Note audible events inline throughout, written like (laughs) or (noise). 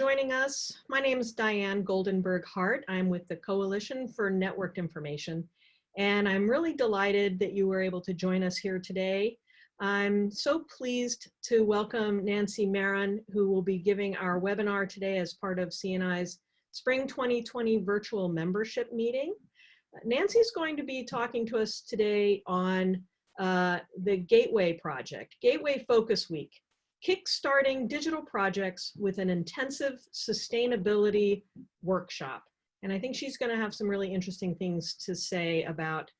joining us. My name is Diane Goldenberg Hart. I'm with the Coalition for Networked Information, and I'm really delighted that you were able to join us here today. I'm so pleased to welcome Nancy Maron, who will be giving our webinar today as part of CNI's Spring 2020 virtual membership meeting. Nancy's going to be talking to us today on uh, the Gateway Project, Gateway Focus Week, kickstarting digital projects with an intensive sustainability workshop. And I think she's going to have some really interesting things to say about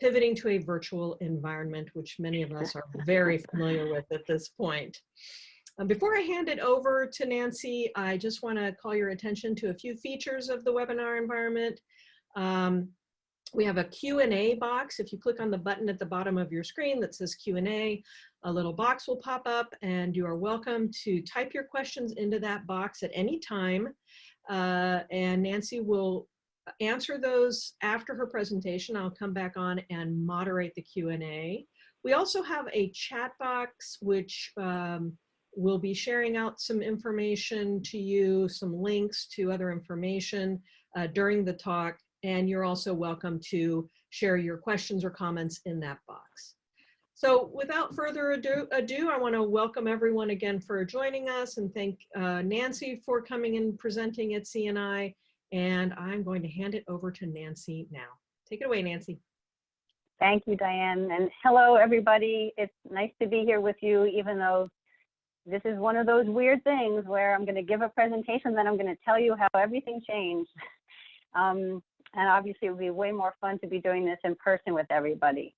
pivoting to a virtual environment, which many of us are very familiar with at this point. Um, before I hand it over to Nancy, I just want to call your attention to a few features of the webinar environment. Um, we have a Q&A box. If you click on the button at the bottom of your screen that says Q&A, a little box will pop up and you are welcome to type your questions into that box at any time. Uh, and Nancy will answer those after her presentation. I'll come back on and moderate the Q&A. We also have a chat box which um, will be sharing out some information to you, some links to other information uh, during the talk and you're also welcome to share your questions or comments in that box. So without further ado, ado I want to welcome everyone again for joining us and thank uh, Nancy for coming and presenting at CNI. And I'm going to hand it over to Nancy now. Take it away, Nancy. Thank you, Diane. And hello, everybody. It's nice to be here with you, even though this is one of those weird things where I'm going to give a presentation, then I'm going to tell you how everything changed. (laughs) Um, and obviously it would be way more fun to be doing this in person with everybody.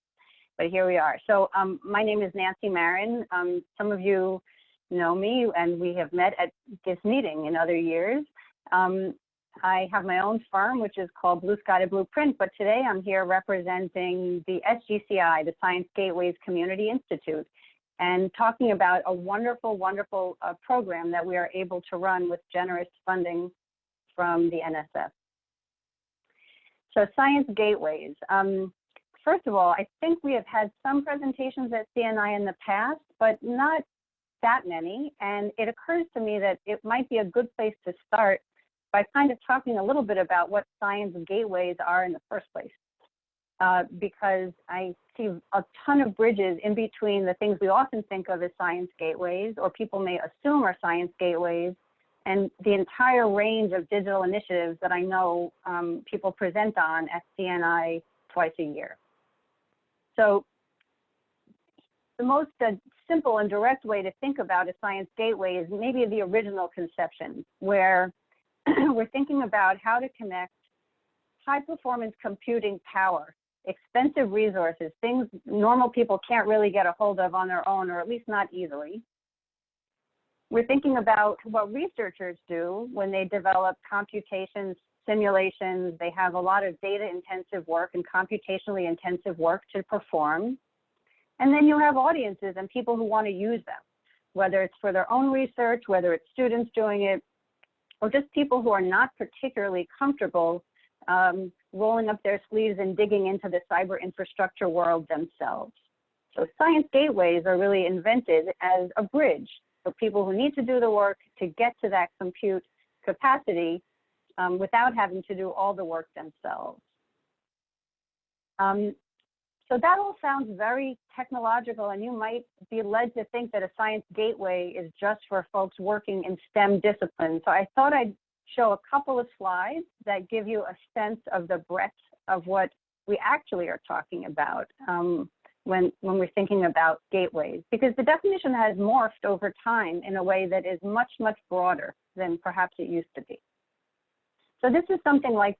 But here we are. So um, my name is Nancy Maron. Um, some of you know me and we have met at this meeting in other years. Um, I have my own firm, which is called Blue Sky to Blueprint, but today I'm here representing the SGCI, the Science Gateways Community Institute, and talking about a wonderful, wonderful uh, program that we are able to run with generous funding from the NSF. So science gateways. Um, first of all, I think we have had some presentations at CNI in the past, but not that many. And it occurs to me that it might be a good place to start by kind of talking a little bit about what science gateways are in the first place. Uh, because I see a ton of bridges in between the things we often think of as science gateways, or people may assume are science gateways, and the entire range of digital initiatives that I know um, people present on at CNI twice a year. So the most uh, simple and direct way to think about a science gateway is maybe the original conception, where (clears throat) we're thinking about how to connect high performance computing power, expensive resources, things normal people can't really get a hold of on their own, or at least not easily, we're thinking about what researchers do when they develop computations, simulations. They have a lot of data intensive work and computationally intensive work to perform. And then you have audiences and people who want to use them, whether it's for their own research, whether it's students doing it, or just people who are not particularly comfortable um, rolling up their sleeves and digging into the cyber infrastructure world themselves. So science gateways are really invented as a bridge for people who need to do the work to get to that compute capacity um, without having to do all the work themselves. Um, so that all sounds very technological and you might be led to think that a science gateway is just for folks working in STEM disciplines. So I thought I'd show a couple of slides that give you a sense of the breadth of what we actually are talking about. Um, when, when we're thinking about gateways, because the definition has morphed over time in a way that is much, much broader than perhaps it used to be. So this is something like,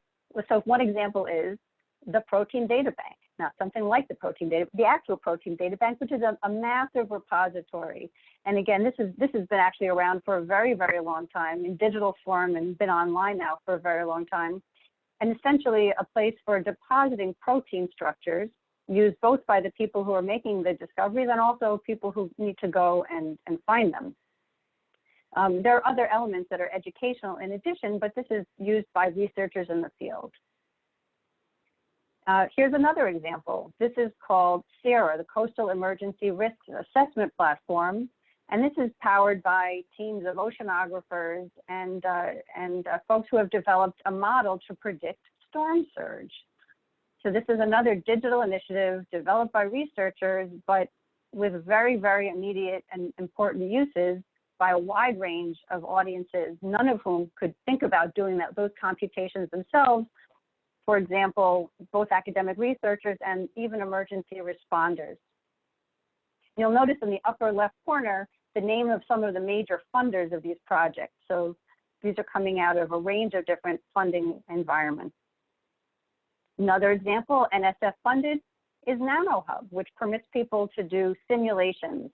so one example is the protein data bank, not something like the protein data, the actual protein data bank, which is a, a massive repository. And again, this is this has been actually around for a very, very long time in digital form and been online now for a very long time. And essentially a place for depositing protein structures used both by the people who are making the discoveries and also people who need to go and, and find them. Um, there are other elements that are educational in addition, but this is used by researchers in the field. Uh, here's another example. This is called CERA, the Coastal Emergency Risk Assessment Platform. And this is powered by teams of oceanographers and, uh, and uh, folks who have developed a model to predict storm surge. So this is another digital initiative developed by researchers, but with very, very immediate and important uses by a wide range of audiences, none of whom could think about doing that, those computations themselves. For example, both academic researchers and even emergency responders. You'll notice in the upper left corner, the name of some of the major funders of these projects. So these are coming out of a range of different funding environments. Another example, NSF funded, is NanoHub, which permits people to do simulations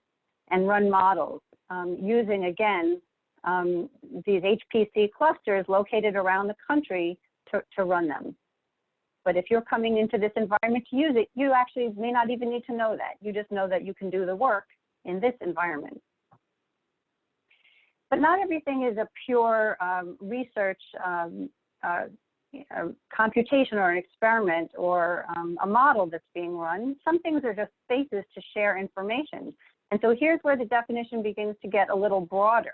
and run models um, using, again, um, these HPC clusters located around the country to, to run them. But if you're coming into this environment to use it, you actually may not even need to know that. You just know that you can do the work in this environment. But not everything is a pure um, research um, uh, a computation or an experiment or um, a model that's being run. Some things are just spaces to share information. And so here's where the definition begins to get a little broader.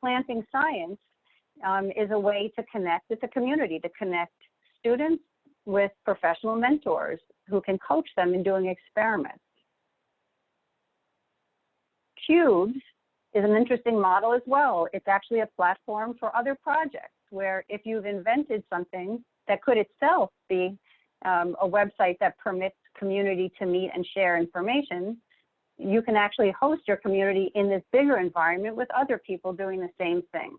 Planting science um, is a way to connect with the community, to connect students with professional mentors who can coach them in doing experiments. QUBES is an interesting model as well. It's actually a platform for other projects where if you've invented something that could itself be um, a website that permits community to meet and share information, you can actually host your community in this bigger environment with other people doing the same thing.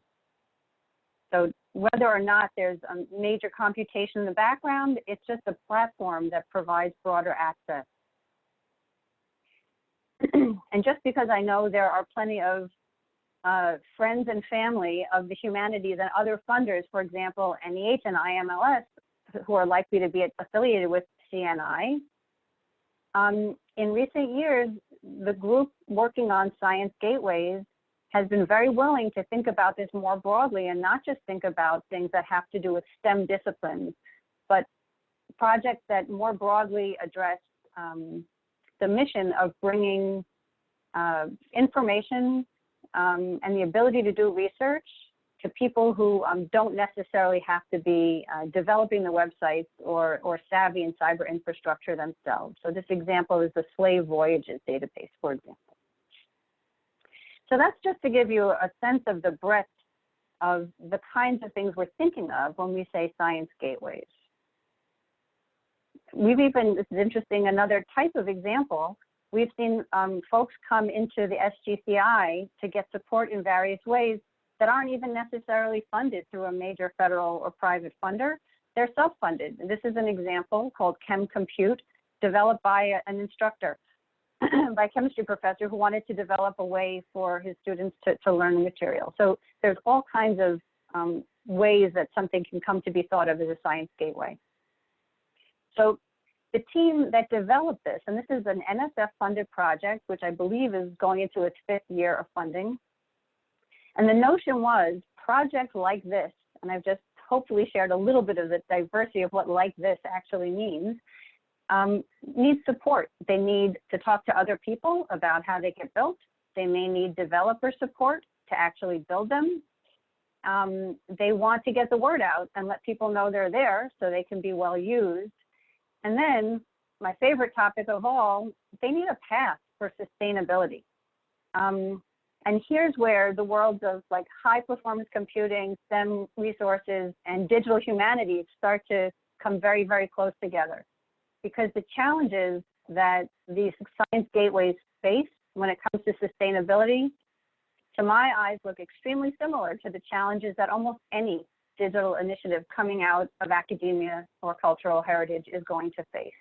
So whether or not there's a major computation in the background, it's just a platform that provides broader access. (clears throat) and just because I know there are plenty of uh, friends and family of the humanities and other funders, for example, NEH and IMLS, who are likely to be affiliated with CNI. Um, in recent years, the group working on science gateways has been very willing to think about this more broadly and not just think about things that have to do with STEM disciplines, but projects that more broadly address um, the mission of bringing uh, information um, and the ability to do research to people who um, don't necessarily have to be uh, developing the websites or, or savvy in cyber infrastructure themselves. So this example is the Slave Voyages database, for example. So that's just to give you a sense of the breadth of the kinds of things we're thinking of when we say science gateways. We've even, this is interesting, another type of example We've seen um, folks come into the SGCI to get support in various ways that aren't even necessarily funded through a major federal or private funder. They're self-funded. This is an example called Chem Compute, developed by an instructor, (clears throat) by a chemistry professor who wanted to develop a way for his students to, to learn material. So there's all kinds of um, ways that something can come to be thought of as a science gateway. So the team that developed this, and this is an NSF funded project, which I believe is going into its fifth year of funding. And the notion was projects like this, and I've just hopefully shared a little bit of the diversity of what like this actually means, um, need support. They need to talk to other people about how they get built. They may need developer support to actually build them. Um, they want to get the word out and let people know they're there so they can be well used. And then my favorite topic of all, they need a path for sustainability. Um, and here's where the worlds of like high performance computing, STEM resources, and digital humanities start to come very, very close together. Because the challenges that these science gateways face when it comes to sustainability, to my eyes, look extremely similar to the challenges that almost any digital initiative coming out of academia or cultural heritage is going to face.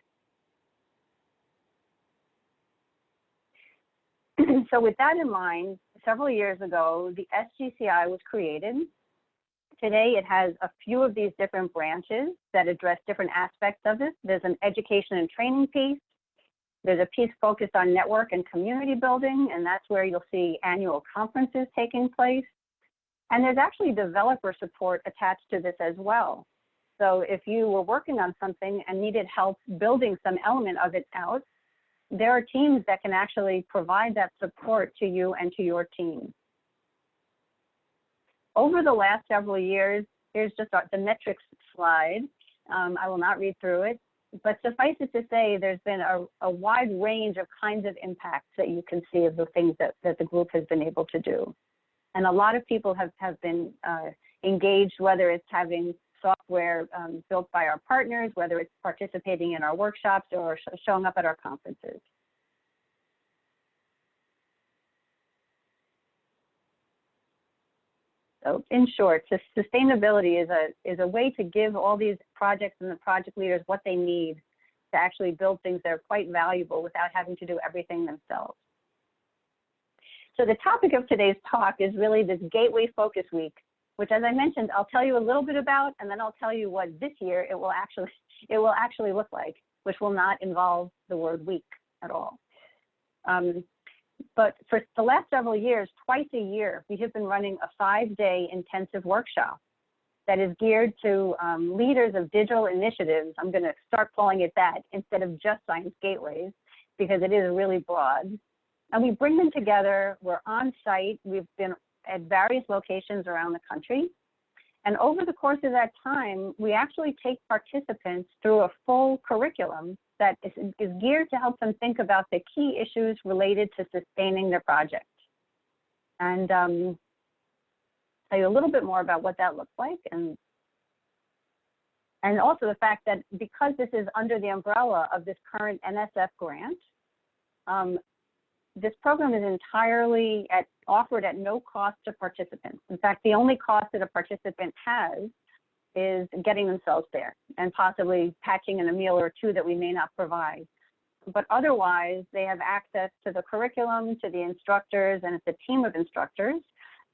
(clears throat) so with that in mind, several years ago, the SGCI was created. Today, it has a few of these different branches that address different aspects of this. There's an education and training piece. There's a piece focused on network and community building, and that's where you'll see annual conferences taking place. And there's actually developer support attached to this as well. So if you were working on something and needed help building some element of it out, there are teams that can actually provide that support to you and to your team. Over the last several years, here's just our, the metrics slide. Um, I will not read through it, but suffice it to say, there's been a, a, wide range of kinds of impacts that you can see of the things that, that the group has been able to do. And a lot of people have, have been uh, engaged, whether it's having software um, built by our partners, whether it's participating in our workshops or sh showing up at our conferences. So in short, sustainability is a, is a way to give all these projects and the project leaders what they need to actually build things that are quite valuable without having to do everything themselves. So the topic of today's talk is really this Gateway Focus Week, which as I mentioned, I'll tell you a little bit about, and then I'll tell you what this year it will actually, (laughs) it will actually look like, which will not involve the word week at all. Um, but for the last several years, twice a year, we have been running a five-day intensive workshop that is geared to um, leaders of digital initiatives. I'm going to start calling it that instead of just Science Gateways, because it is really broad. And we bring them together. We're on site. We've been at various locations around the country. And over the course of that time, we actually take participants through a full curriculum that is, is geared to help them think about the key issues related to sustaining their project. And um, tell you a little bit more about what that looks like and and also the fact that because this is under the umbrella of this current NSF grant, um, this program is entirely at, offered at no cost to participants. In fact, the only cost that a participant has is getting themselves there and possibly patching in a meal or two that we may not provide. But otherwise, they have access to the curriculum, to the instructors, and it's a team of instructors,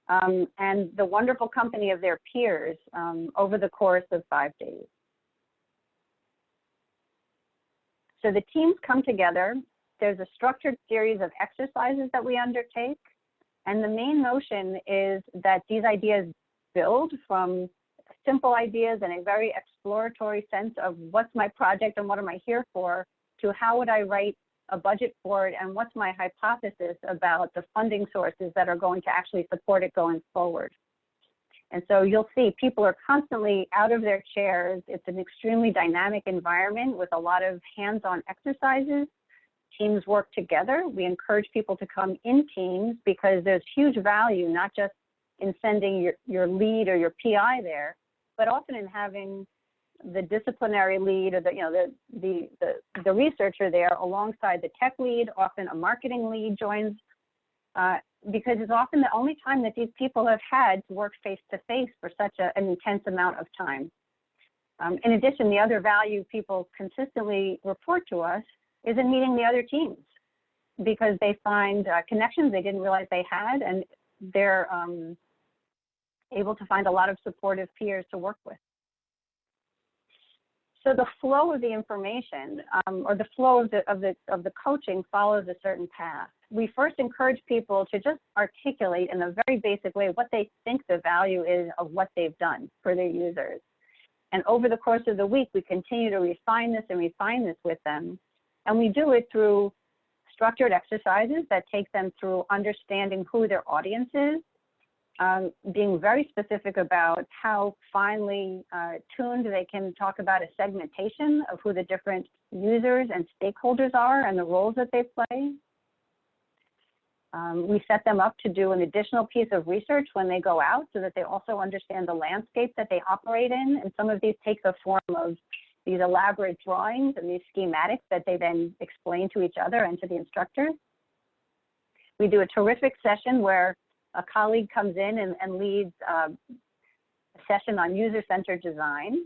um, and the wonderful company of their peers um, over the course of five days. So the teams come together. There's a structured series of exercises that we undertake. And the main notion is that these ideas build from simple ideas and a very exploratory sense of what's my project and what am I here for to how would I write a budget for it and what's my hypothesis about the funding sources that are going to actually support it going forward. And so you'll see people are constantly out of their chairs. It's an extremely dynamic environment with a lot of hands-on exercises. Teams work together. We encourage people to come in teams because there's huge value, not just in sending your, your lead or your PI there, but often in having the disciplinary lead or the you know the the the, the researcher there alongside the tech lead often a marketing lead joins uh, because it's often the only time that these people have had to work face to face for such a, an intense amount of time um, in addition the other value people consistently report to us is in meeting the other teams because they find uh, connections they didn't realize they had and they're um, able to find a lot of supportive peers to work with. So the flow of the information um, or the flow of the, of, the, of the coaching follows a certain path. We first encourage people to just articulate in a very basic way what they think the value is of what they've done for their users. And over the course of the week, we continue to refine this and refine this with them. And we do it through structured exercises that take them through understanding who their audience is, um, being very specific about how finely uh, tuned they can talk about a segmentation of who the different users and stakeholders are and the roles that they play. Um, we set them up to do an additional piece of research when they go out so that they also understand the landscape that they operate in. And some of these take the form of these elaborate drawings and these schematics that they then explain to each other and to the instructors. We do a terrific session where a colleague comes in and, and leads uh, a session on user-centered design,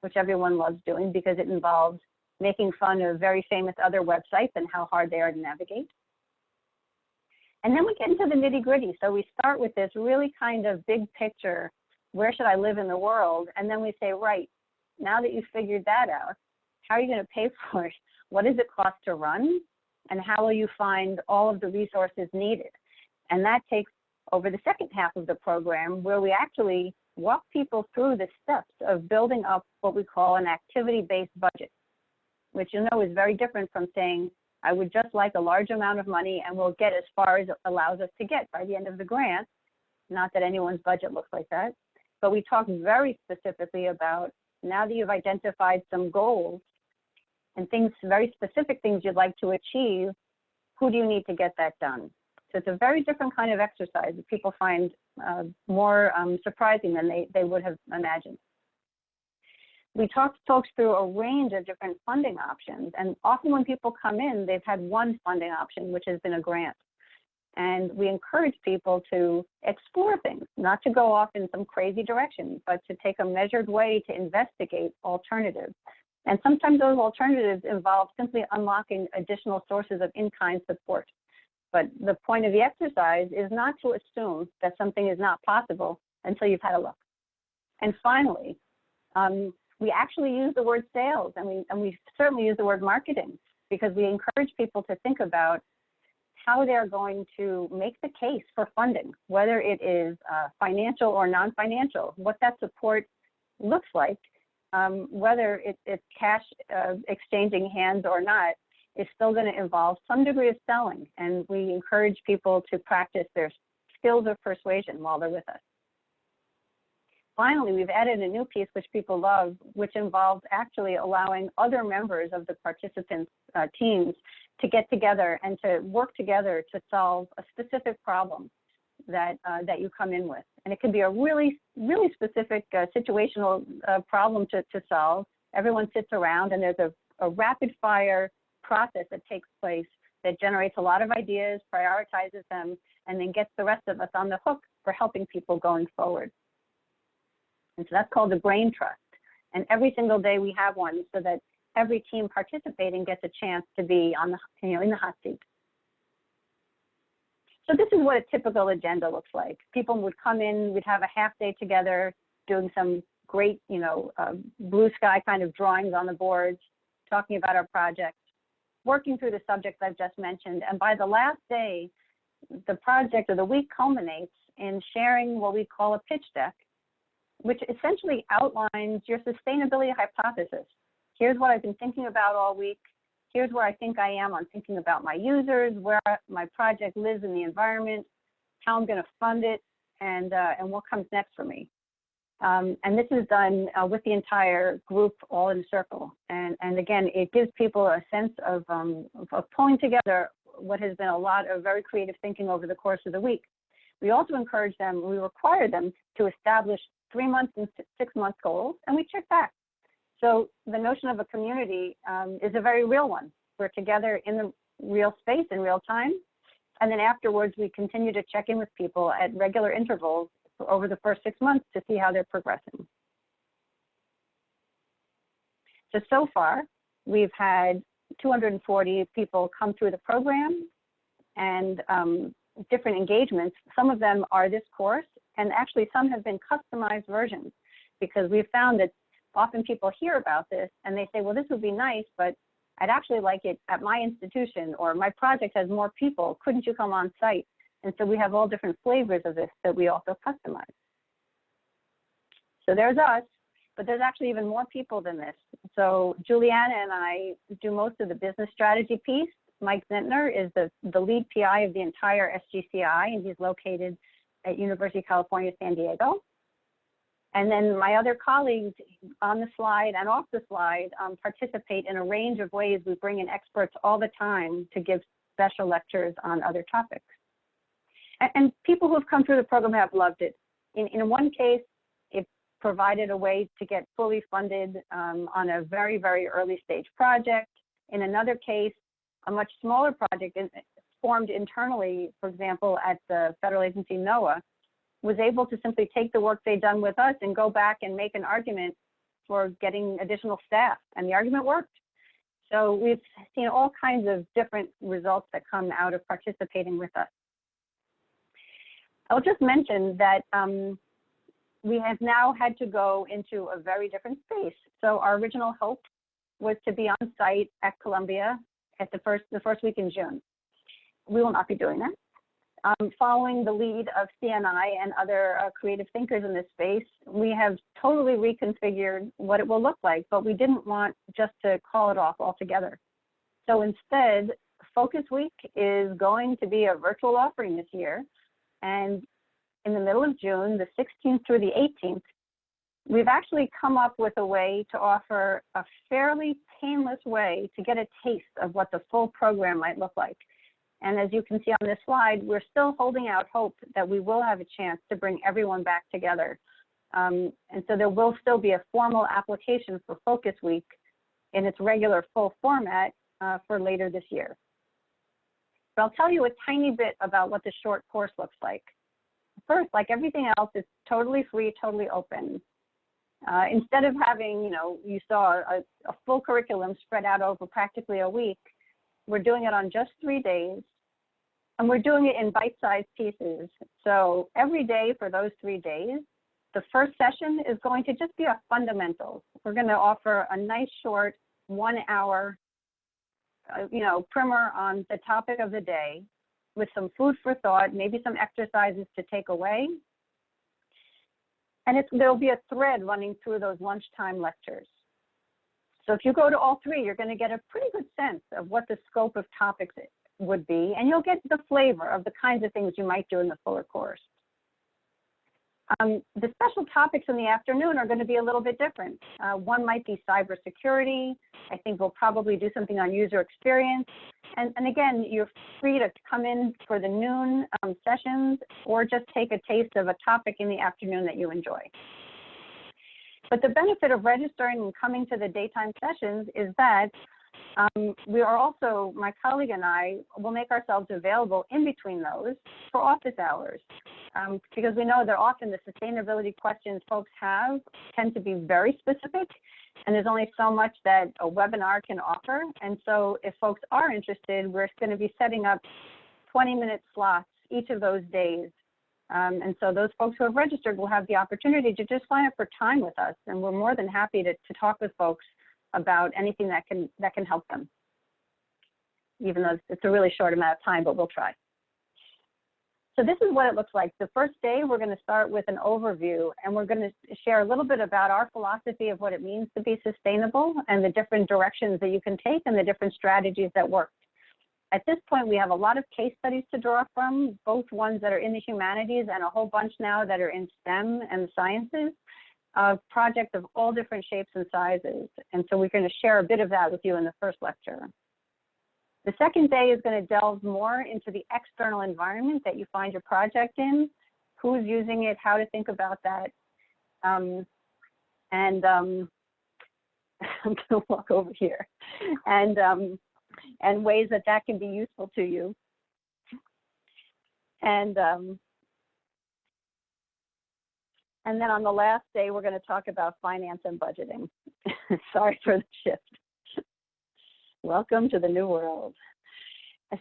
which everyone loves doing because it involves making fun of very famous other websites and how hard they are to navigate. And then we get into the nitty gritty. So we start with this really kind of big picture, where should I live in the world? And then we say, right, now that you've figured that out, how are you gonna pay (laughs) for it? What does it cost to run? And how will you find all of the resources needed? And that takes over the second half of the program where we actually walk people through the steps of building up what we call an activity-based budget, which you know is very different from saying, I would just like a large amount of money and we'll get as far as it allows us to get by the end of the grant. Not that anyone's budget looks like that, but we talk very specifically about now that you've identified some goals and things, very specific things you'd like to achieve, who do you need to get that done? So it's a very different kind of exercise that people find uh, more um, surprising than they, they would have imagined. We talked folks through a range of different funding options, and often when people come in, they've had one funding option, which has been a grant. And we encourage people to explore things, not to go off in some crazy direction, but to take a measured way to investigate alternatives. And sometimes those alternatives involve simply unlocking additional sources of in-kind support. But the point of the exercise is not to assume that something is not possible until you've had a look. And finally, um, we actually use the word sales and we, and we certainly use the word marketing because we encourage people to think about how they're going to make the case for funding, whether it is uh, financial or non-financial, what that support looks like, um, whether it, it's cash uh, exchanging hands or not, is still going to involve some degree of selling. And we encourage people to practice their skills of persuasion while they're with us. Finally, we've added a new piece which people love, which involves actually allowing other members of the participants' uh, teams to get together and to work together to solve a specific problem that uh, that you come in with. And it can be a really, really specific uh, situational uh, problem to, to solve. Everyone sits around and there's a, a rapid fire process that takes place that generates a lot of ideas, prioritizes them, and then gets the rest of us on the hook for helping people going forward. And so that's called the brain trust. And every single day we have one so that every team participating gets a chance to be on the, you know, in the hot seat. So this is what a typical agenda looks like. People would come in, we'd have a half day together, doing some great, you know, uh, blue sky kind of drawings on the boards, talking about our project, working through the subjects I've just mentioned. And by the last day, the project or the week culminates in sharing what we call a pitch deck, which essentially outlines your sustainability hypothesis. Here's what I've been thinking about all week. Here's where I think I am on thinking about my users, where my project lives in the environment, how I'm going to fund it, and, uh, and what comes next for me. Um, and this is done uh, with the entire group all in a circle. And, and again, it gives people a sense of, um, of pulling together what has been a lot of very creative thinking over the course of the week. We also encourage them, we require them to establish three months and six month goals, and we check back. So the notion of a community um, is a very real one. We're together in the real space in real time. And then afterwards, we continue to check in with people at regular intervals over the first six months to see how they're progressing. So, so far, we've had 240 people come through the program and um, different engagements. Some of them are this course, and actually some have been customized versions because we've found that often people hear about this and they say, well, this would be nice, but I'd actually like it at my institution or my project has more people. Couldn't you come on site? And so we have all different flavors of this that we also customize. So there's us, but there's actually even more people than this. So Juliana and I do most of the business strategy piece. Mike Zentner is the, the lead PI of the entire SGCI, and he's located at University of California, San Diego. And then my other colleagues on the slide and off the slide um, participate in a range of ways. We bring in experts all the time to give special lectures on other topics. And, and people who have come through the program have loved it. In, in one case, it provided a way to get fully funded um, on a very, very early stage project. In another case, a much smaller project in, formed internally, for example, at the federal agency NOAA, was able to simply take the work they'd done with us and go back and make an argument for getting additional staff. And the argument worked. So we've seen all kinds of different results that come out of participating with us. I'll just mention that um, we have now had to go into a very different space. So our original hope was to be on site at Columbia at the first the first week in June. We will not be doing that. Um, following the lead of CNI and other uh, creative thinkers in this space, we have totally reconfigured what it will look like, but we didn't want just to call it off altogether. So instead, Focus Week is going to be a virtual offering this year. And in the middle of June, the 16th through the 18th, we've actually come up with a way to offer a fairly painless way to get a taste of what the full program might look like. And as you can see on this slide, we're still holding out hope that we will have a chance to bring everyone back together. Um, and so there will still be a formal application for Focus Week in its regular full format uh, for later this year. But I'll tell you a tiny bit about what the short course looks like. First, like everything else, it's totally free, totally open. Uh, instead of having, you know, you saw a, a full curriculum spread out over practically a week, we're doing it on just three days. And we're doing it in bite-sized pieces. So every day for those three days, the first session is going to just be a fundamentals. We're going to offer a nice short one hour, uh, you know, primer on the topic of the day with some food for thought, maybe some exercises to take away. And there'll be a thread running through those lunchtime lectures. So if you go to all three, you're going to get a pretty good sense of what the scope of topics would be, and you'll get the flavor of the kinds of things you might do in the fuller course. Um, the special topics in the afternoon are going to be a little bit different. Uh, one might be cybersecurity. I think we'll probably do something on user experience. And, and again, you're free to come in for the noon um, sessions or just take a taste of a topic in the afternoon that you enjoy. But the benefit of registering and coming to the daytime sessions is that um, we are also, my colleague and I will make ourselves available in between those for office hours um, because we know that often the sustainability questions folks have tend to be very specific and there's only so much that a webinar can offer. And so if folks are interested, we're going to be setting up 20 minute slots each of those days. Um, and so those folks who have registered will have the opportunity to just sign up for time with us. And we're more than happy to, to talk with folks about anything that can that can help them. Even though it's a really short amount of time, but we'll try. So this is what it looks like. The first day, we're going to start with an overview, and we're going to share a little bit about our philosophy of what it means to be sustainable and the different directions that you can take and the different strategies that work. At this point, we have a lot of case studies to draw from, both ones that are in the humanities and a whole bunch now that are in STEM and sciences of projects of all different shapes and sizes. And so we're going to share a bit of that with you in the first lecture. The second day is going to delve more into the external environment that you find your project in, who's using it, how to think about that. Um, and um, (laughs) I'm going to walk over here. And, um, and ways that that can be useful to you. And um, and then on the last day, we're going to talk about finance and budgeting. (laughs) Sorry for the shift. Welcome to the new world.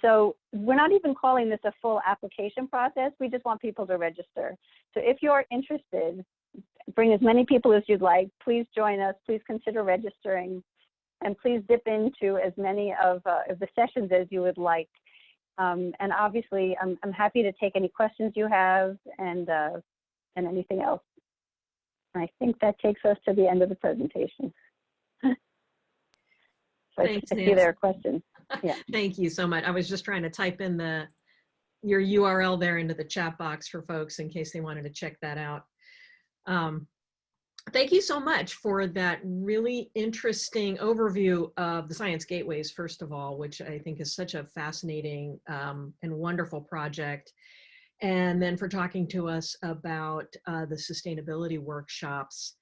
So we're not even calling this a full application process. We just want people to register. So if you're interested, bring as many people as you'd like. Please join us. Please consider registering. And please dip into as many of, uh, of the sessions as you would like. Um, and obviously, I'm, I'm happy to take any questions you have and, uh, and anything else. I think that takes us to the end of the presentation. (laughs) so Thanks, I see there are questions. (laughs) Yeah. Thank you so much. I was just trying to type in the your URL there into the chat box for folks in case they wanted to check that out. Um, thank you so much for that really interesting overview of the Science Gateways, first of all, which I think is such a fascinating um, and wonderful project and then for talking to us about uh, the sustainability workshops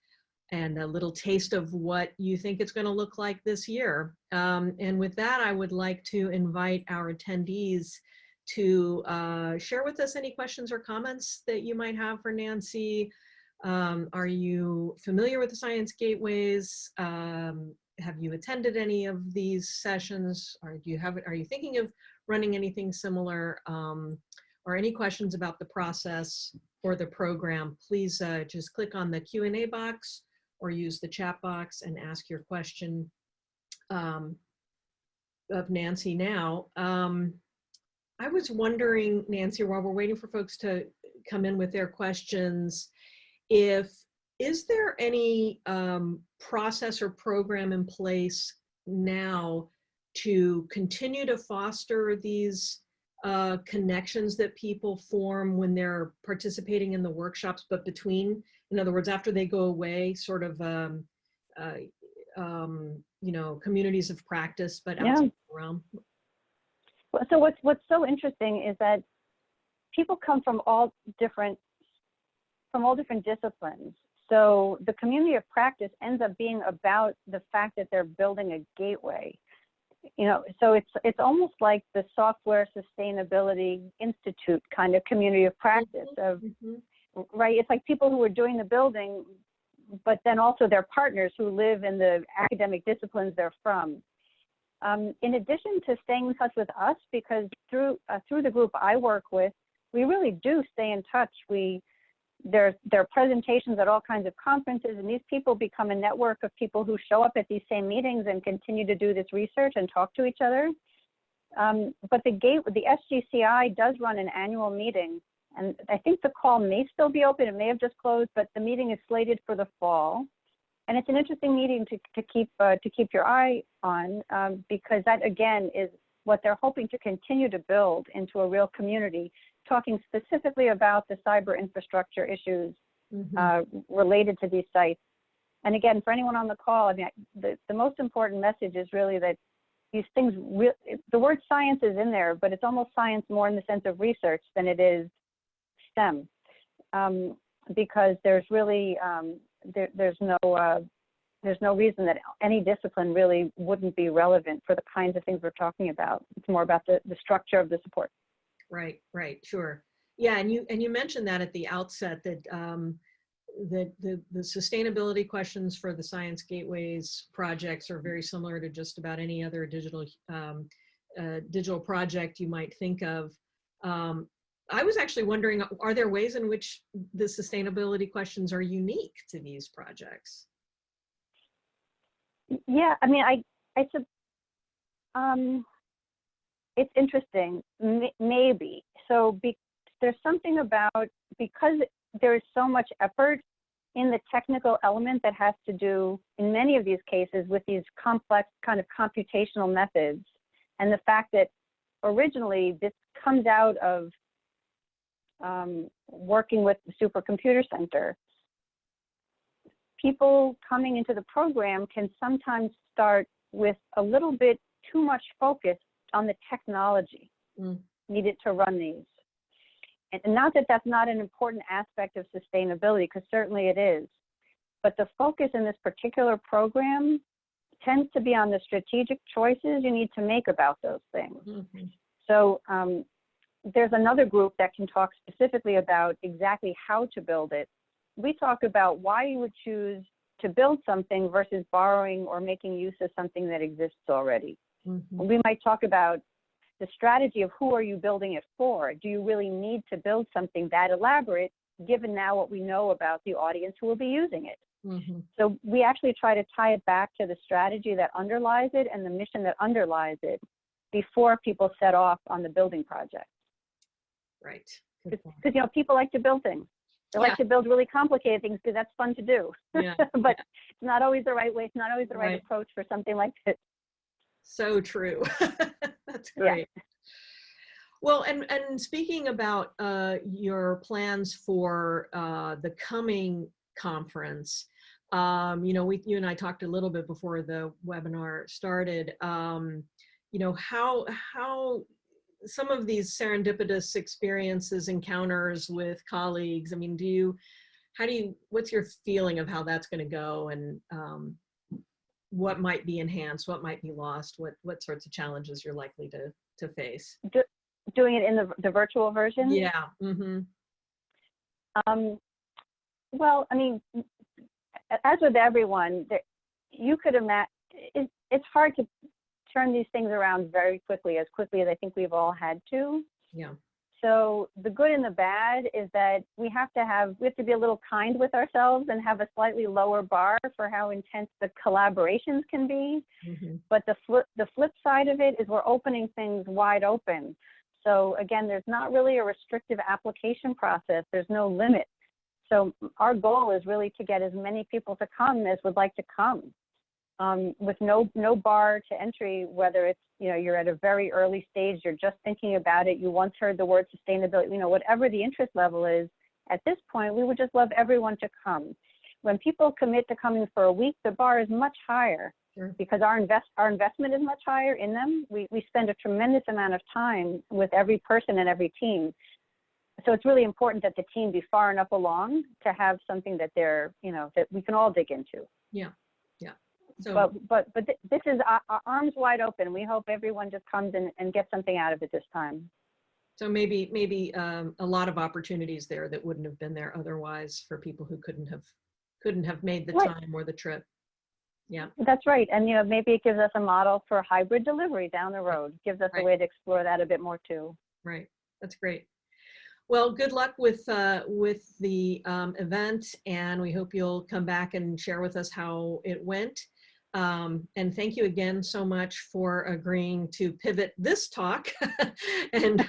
and a little taste of what you think it's going to look like this year. Um, and with that, I would like to invite our attendees to uh, share with us any questions or comments that you might have for Nancy. Um, are you familiar with the Science Gateways? Um, have you attended any of these sessions? You have? Are you thinking of running anything similar? Um, or any questions about the process or the program, please uh, just click on the Q&A box or use the chat box and ask your question um, of Nancy now. Um, I was wondering, Nancy, while we're waiting for folks to come in with their questions, if is there any um, process or program in place now to continue to foster these uh, connections that people form when they're participating in the workshops, but between, in other words, after they go away, sort of, um, uh, um, you know, communities of practice, but Yeah. outside the realm. Well, So what's, what's so interesting is that people come from all different, from all different disciplines. So the community of practice ends up being about the fact that they're building a gateway. You know, so it's, it's almost like the Software Sustainability Institute kind of community of practice of Mhm. right? It's like people who are doing the building, but then also their partners who live in the academic disciplines they're from. Um, in addition to staying in touch with us, because through uh, through the group I work with, we really do stay in touch. We there there are presentations at all kinds of conferences, and these people become a network of people who show up at these same meetings and continue to do this research and talk to each other. Um, but the gate, the SGCI does run an annual meeting and I think the call may still be open. It may have just closed, but the meeting is slated for the fall. And it's an interesting meeting to, to keep uh, to keep your eye on um, because that again is what they're hoping to continue to build into a real community, talking specifically about the cyber infrastructure issues Mhm. uh, related to these sites. And again, for anyone on the call, I mean, the, the most important message is really that these things, the word science is in there, but it's almost science more in the sense of research than it is STEM. Um, because there's really, um, there, there's no, uh, there's no reason that any discipline really wouldn't be relevant for the kinds of things we're talking about. It's more about the, the structure of the support. Right, right, sure. Yeah, and you and you mentioned that at the outset that um, that the the sustainability questions for the Science Gateways projects are very similar to just about any other digital um, uh, digital project you might think of. Um, I was actually wondering, are there ways in which the sustainability questions are unique to these projects? Yeah, I mean, I, I, um, it's interesting, M- maybe. So be, there's something about, because there is so much effort in the technical element that has to do, in many of these cases, with these complex kind of computational methods, and the fact that originally this comes out of um, working with the Supercomputer Center, people coming into the program can sometimes start with a little bit too much focus on the technology Mm. needed to run these. And not that that's not an important aspect of sustainability, because certainly it is. But the focus in this particular program tends to be on the strategic choices you need to make about those things. Mhm. So um, there's another group that can talk specifically about exactly how to build it. We talk about why you would choose to build something versus borrowing or making use of something that exists already. Mhm. We might talk about the strategy of who are you building it for? Do you really need to build something that elaborate given now what we know about the audience who will be using it? Mhm. So we actually try to tie it back to the strategy that underlies it and the mission that underlies it before people set off on the building project. Right. Because, you know, people like to build things. They Yeah. like to build really complicated things because that's fun to do. Yeah. (laughs) but it's not always the right way. It's not always the right, Right. approach for something like this. So true. (laughs) That's Yeah. great. Well, and, and speaking about uh, your plans for uh, the coming conference, um, you know, we, you and I talked a little bit before the webinar started. Um, you know, how how some of these serendipitous experiences, encounters with colleagues. I mean, do you, how do you, what's your feeling of how that's going to go, and um, what might be enhanced, what might be lost, what what sorts of challenges you're likely to to face? Doing it in the, the virtual version. Yeah. Mm-hmm. Um, well, I mean, as with everyone, there, you could imagine it, it's hard to turn these things around very quickly, as quickly as I think we've all had to. Yeah. So the good and the bad is that we have to have we have to be a little kind with ourselves and have a slightly lower bar for how intense the collaborations can be. Mm-hmm. But the flip the flip side of it is we're opening things wide open. So again, there's not really a restrictive application process. There's no limit. So our goal is really to get as many people to come as would like to come. Um, with no no bar to entry, whether it's you know you're at a very early stage, you're just thinking about it, you once heard the word sustainability, you know whatever the interest level is. At this point, we would just love everyone to come. When people commit to coming for a week, the bar is much higher Sure. because our invest our investment is much higher in them. We we spend a tremendous amount of time with every person and every team. So it's really important that the team be far enough along to have something that they're, you know, that we can all dig into. So, But but but th- this is our, our arms wide open. We hope everyone just comes and, and gets something out of it this time. so maybe, maybe um, a lot of opportunities there that wouldn't have been there otherwise for people who couldn't have, couldn't have made the Right. time or the trip. Yeah, That's right. And you know, maybe it gives us a model for hybrid delivery down the road. Gives us Right. a way to explore that a bit more too. right. That's great. Well, good luck with, uh, with the um, event and we hope you'll come back and share with us how it went. Um, and thank you again so much for agreeing to pivot this talk (laughs) and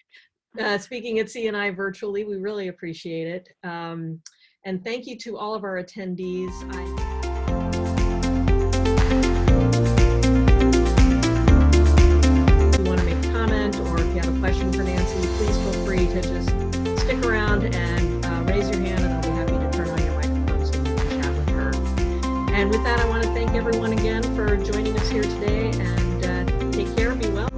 (laughs) uh, speaking at CNI virtually. We really appreciate it. Um, and thank you to all of our attendees. I If you want to make a comment or if you have a question for Nancy, please feel free to just stick around and uh, raise your hand and I'll be happy to turn on your microphone so you can chat with her. And with that, I want to everyone again for joining us here today and uh, take care, be well.